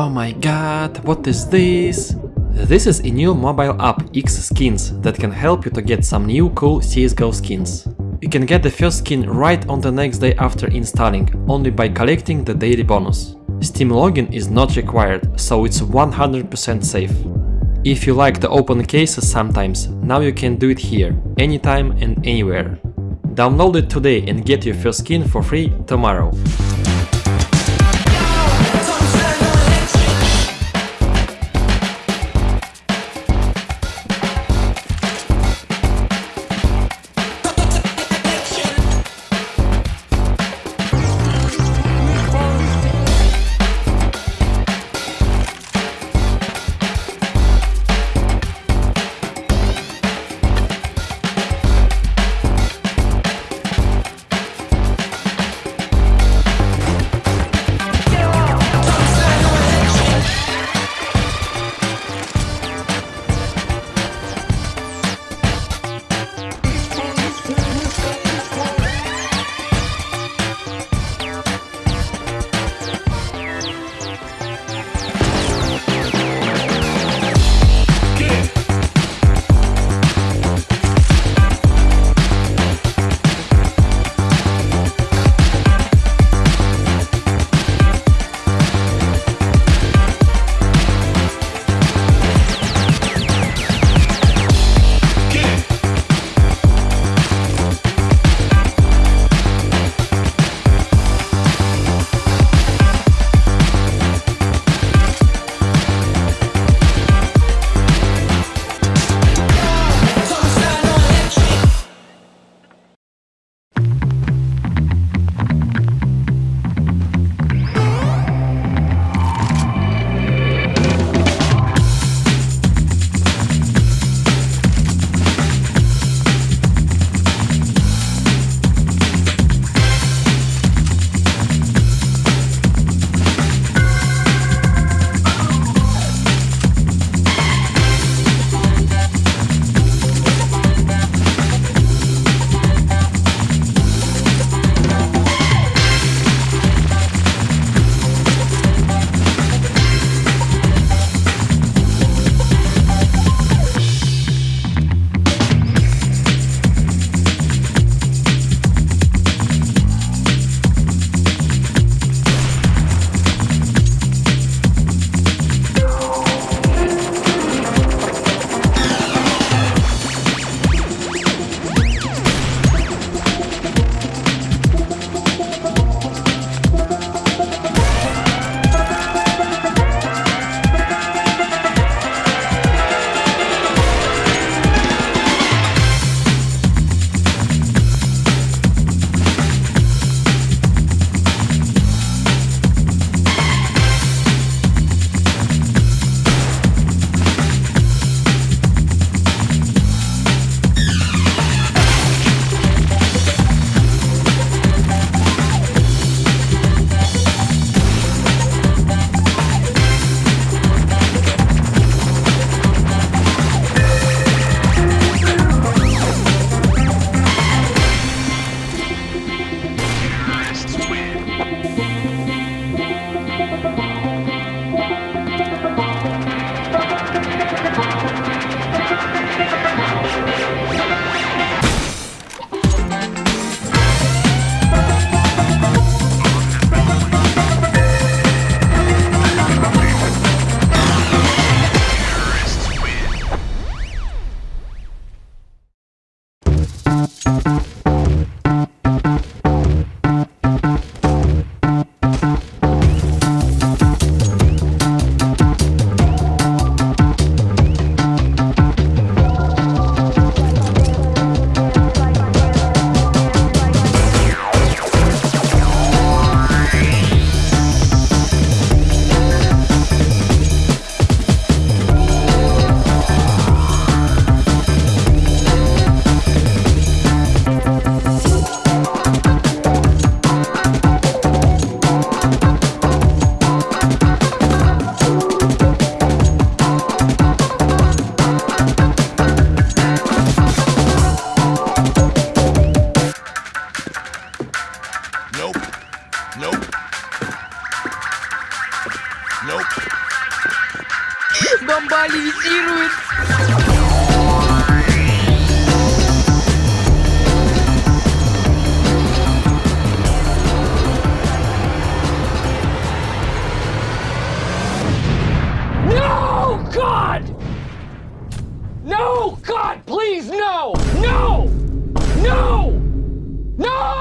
Oh my god, what is this? This is a new mobile app X Skins that can help you to get some new cool CSGO skins. You can get the first skin right on the next day after installing, only by collecting the daily bonus. Steam login is not required, so it's 100% safe. If you like to open cases sometimes, now you can do it here, anytime and anywhere. Download it today and get your first skin for free tomorrow. Oh, God, please, no! No! No! No!